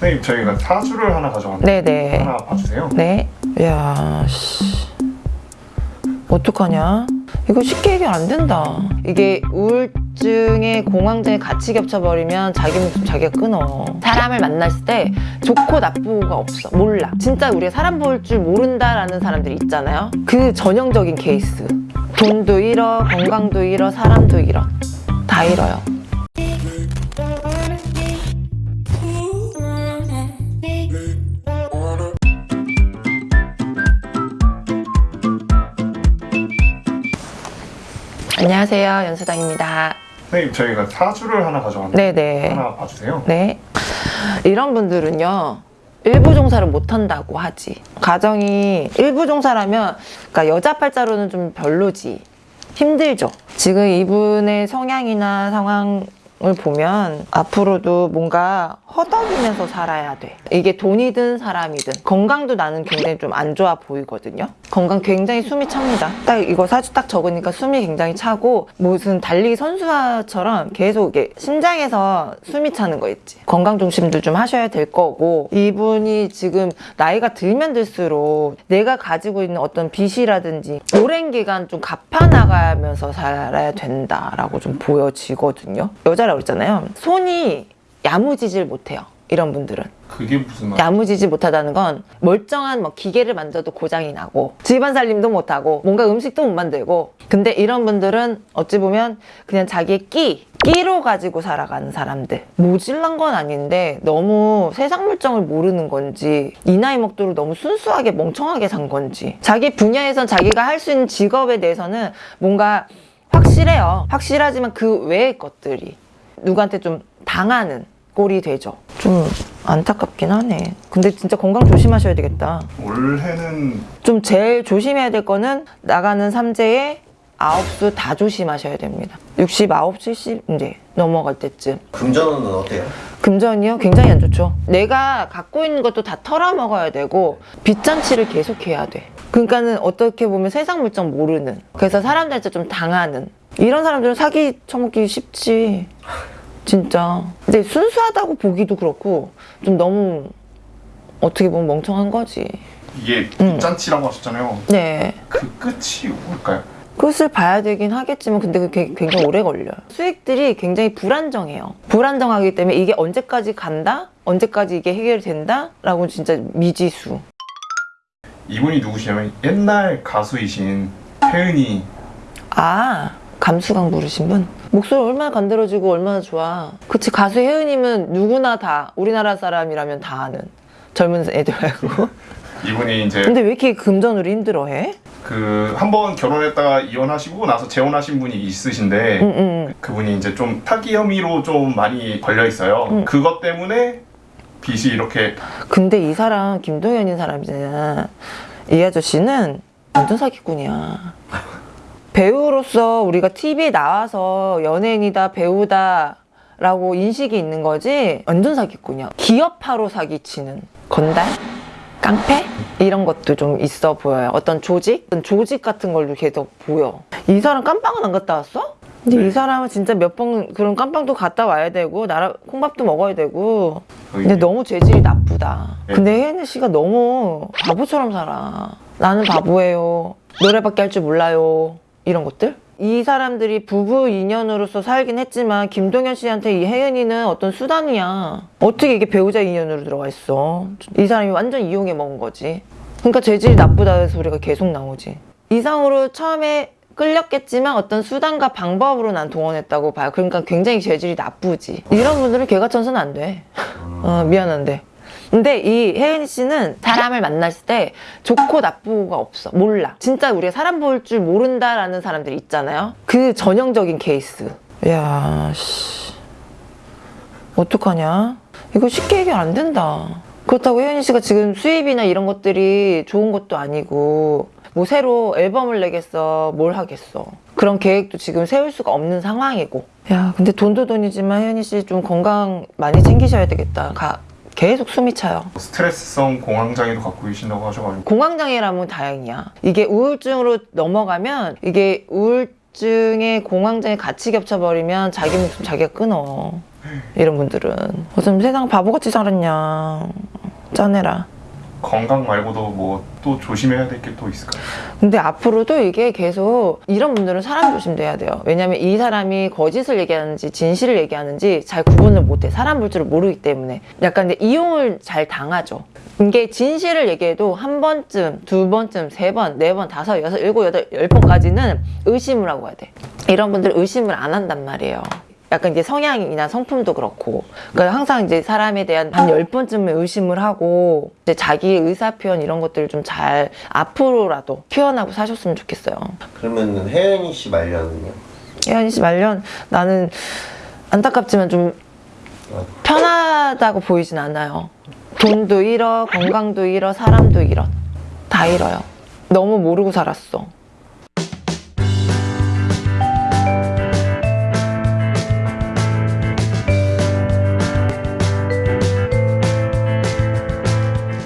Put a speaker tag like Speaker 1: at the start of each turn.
Speaker 1: 선생님 저희가 사주를 하나 가져왔는데
Speaker 2: 네네.
Speaker 1: 하나 봐주세요.
Speaker 2: 네. 야, 씨. 어떡하냐? 이거 쉽게 해결 안 된다. 이게 우울증에 공황장애 같이 겹쳐버리면 자기 목숨 자기가 끊어. 사람을 만났을 때 좋고 나쁘고가 없어. 몰라. 진짜 우리가 사람 볼 줄 모른다라는 사람들이 있잖아요. 그 전형적인 케이스. 돈도 잃어, 건강도 잃어, 사람도 잃어. 다 잃어요. 안녕하세요. 연수당입니다.
Speaker 1: 선생님 저희가 사주를 하나 가져왔는데
Speaker 2: 네네.
Speaker 1: 하나 봐주세요.
Speaker 2: 네. 이런 분들은요. 일부 종사를 못 한다고 하지. 가정이 일부 종사라면 그러니까 여자 팔자로는 좀 별로지. 힘들죠. 지금 이분의 성향이나 상황 을 보면 앞으로도 뭔가 허덕이면서 살아야 돼. 이게 돈이 든 사람이든 건강도 나는 굉장히 좀 안 좋아 보이거든요. 건강 굉장히 숨이 찹니다. 딱 이거 사주 딱 적으니까 숨이 굉장히 차고 무슨 달리기 선수처럼 계속 이게 심장에서 숨이 차는 거 있지. 건강 중심도 좀 하셔야 될 거고 이분이 지금 나이가 들면 들수록 내가 가지고 있는 어떤 빚이라든지 오랜 기간 좀 갚아 나가면서 살아야 된다라고 좀 보여지거든요. 여자 라고 그랬잖아요. 손이 야무지질 못해요. 이런 분들은.
Speaker 1: 그게 무슨 말?
Speaker 2: 야무지지 못하다는 건 멀쩡한 뭐 기계를 만져도 고장이 나고 집안 살림도 못하고 뭔가 음식도 못 만들고 근데 이런 분들은 어찌 보면 그냥 자기의 끼 끼로 가지고 살아가는 사람들 모질란 건 아닌데 너무 세상 물정을 모르는 건지 이 나이 먹도록 너무 순수하게 멍청하게 산 건지 자기 분야에선 자기가 할 수 있는 직업에 대해서는 뭔가 확실해요 확실하지만 그 외의 것들이 누구한테 좀 당하는 꼴이 되죠. 좀 안타깝긴 하네. 근데 진짜 건강 조심하셔야 되겠다.
Speaker 1: 올해는
Speaker 2: 좀 제일 조심해야 될 거는 나가는 삼재에 아홉 수 다 조심하셔야 됩니다. 69, 70 이제 넘어갈 때쯤.
Speaker 3: 금전은 어때요?
Speaker 2: 금전이요? 굉장히 안 좋죠. 내가 갖고 있는 것도 다 털어먹어야 되고 빚잔치를 계속해야 돼. 그러니까는 어떻게 보면 세상 물정 모르는 그래서 사람들한테 좀 당하는 이런 사람들은 사기 쳐먹기 쉽지 진짜 근데 순수하다고 보기도 그렇고 좀 너무 어떻게 보면 멍청한 거지
Speaker 1: 이게
Speaker 2: 음.
Speaker 1: 짠치라고 하셨잖아요. 네그 끝이 뭘까요?
Speaker 2: 끝을 봐야 되긴 하겠지만 근데 그게 굉장히 오래 걸려요 수익들이 굉장히 불안정해요 불안정하기 때문에 이게 언제까지 간다? 언제까지 이게 해결된다? 라고 진짜 미지수
Speaker 1: 이분이 누구시냐면 옛날 가수이신 혜은이
Speaker 2: 아 감수강 부르신 분? 목소리 얼마나 간드러지고 얼마나 좋아 그치 가수 혜은님은 누구나 다 우리나라 사람이라면 다 아는 젊은 애들 말고
Speaker 1: 이분이 이제
Speaker 2: 근데 왜 이렇게 금전으로 힘들어해?
Speaker 1: 그 한 번 결혼했다가 이혼하시고 나서 재혼하신 분이 있으신데
Speaker 2: 응, 응.
Speaker 1: 그분이 이제 좀 사기 혐의로 좀 많이 걸려 있어요.
Speaker 2: 음.
Speaker 1: 그것 때문에 빚이 이렇게
Speaker 2: 근데 이 사람 김동현인 사람이잖아 이 아저씨는 완전 사기꾼이야 배우로서 우리가 TV에 나와서 연예인이다 배우다 라고 인식이 있는 거지 완전 사기꾼이야 기업화로 사기치는 건달? 깡패? 이런 것도 좀 있어 보여요 어떤 조직? 어떤 조직 같은 걸로 계속 보여 이 사람 깜빵은 안 갔다 왔어? 근데
Speaker 1: 네.
Speaker 2: 이 사람은 진짜 몇 번 그런 깜빵도 갔다 와야 되고 나라 콩밥도 먹어야 되고 근데 너무 재질이 나쁘다.
Speaker 1: 네.
Speaker 2: 근데 혜은이 씨가 너무 바보처럼 살아. 나는 바보예요. 노래밖에 할 줄 몰라요. 이런 것들? 이 사람들이 부부 인연으로서 살긴 했지만 김동현 씨한테 이 혜은이는 어떤 수단이야. 어떻게 이게 배우자 인연으로 들어가 있어? 이 사람이 완전 이용해 먹은 거지. 그러니까 재질이 나쁘다는 소리가 계속 나오지. 이상으로 처음에 끌렸겠지만 어떤 수단과 방법으로 난 동원했다고 봐요. 그러니까 굉장히 재질이 나쁘지. 이런 분들은 개가 천선 안 돼. 어, 미안한데. 근데 이 혜은이 씨는 사람을 만났을 때 좋고 나쁘고가 없어. 몰라. 진짜 우리가 사람 볼 줄 모른다라는 사람들이 있잖아요. 그 전형적인 케이스. 야, 씨. 어떡하냐? 이거 쉽게 해결 안 된다. 그렇다고 혜은이 씨가 지금 수입이나 이런 것들이 좋은 것도 아니고 뭐 새로 앨범을 내겠어 뭘 하겠어 그런 계획도 지금 세울 수가 없는 상황이고 야 근데 돈도 돈이지만 혜은이 씨 좀 건강 많이 챙기셔야 되겠다 가, 계속 숨이 차요.
Speaker 1: 스트레스성 공황장애도 갖고 계신다고 하셔가지고.
Speaker 2: 공황장애라면 다행이야. 이게 우울증으로 넘어가면 이게 우울증에 공황장애 같이 겹쳐버리면 자기 목숨 자기가 끊어. 이런 분들은. 무슨 세상 바보같이 살았냐. 짠해라
Speaker 1: 건강 말고도 뭐 또 조심해야 될 게 또 있을까요?
Speaker 2: 근데 앞으로도 이게 계속 이런 분들은 사람 조심돼야 돼요. 왜냐면 이 사람이 거짓을 얘기하는지 진실을 얘기하는지 잘 구분을 못해. 사람 볼 줄을 모르기 때문에. 약간 근데 이용을 잘 당하죠. 이게 진실을 얘기해도 한 번쯤, 두 번쯤, 세 번, 네 번, 다섯, 여섯, 일곱, 여덟, 열 번까지는 의심을 하고 해야 돼. 이런 분들 의심을 안 한단 말이에요. 약간 이제 성향이나 성품도 그렇고. 그러니까 항상 이제 사람에 대한 한 열 번쯤은 의심을 하고 이제 자기 의사 표현 이런 것들을 좀 잘 앞으로라도 표현하고 사셨으면 좋겠어요.
Speaker 3: 그러면 혜연이 씨 말년은요?
Speaker 2: 혜연이 씨 말년 나는 안타깝지만 좀 편하다고 보이진 않아요. 돈도 잃어, 건강도 잃어, 사람도 잃어. 다 잃어요. 너무 모르고 살았어.